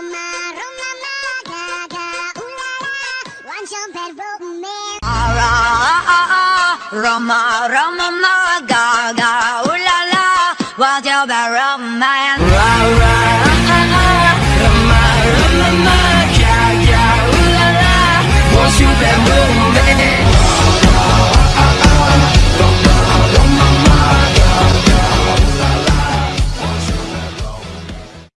Roma, Roma, ma, ga, ga, ooh la la, your bad romance? Ra, ah, ah, ah, Roma, Roma, ma, ga, ga, ooh la la, your bad romance?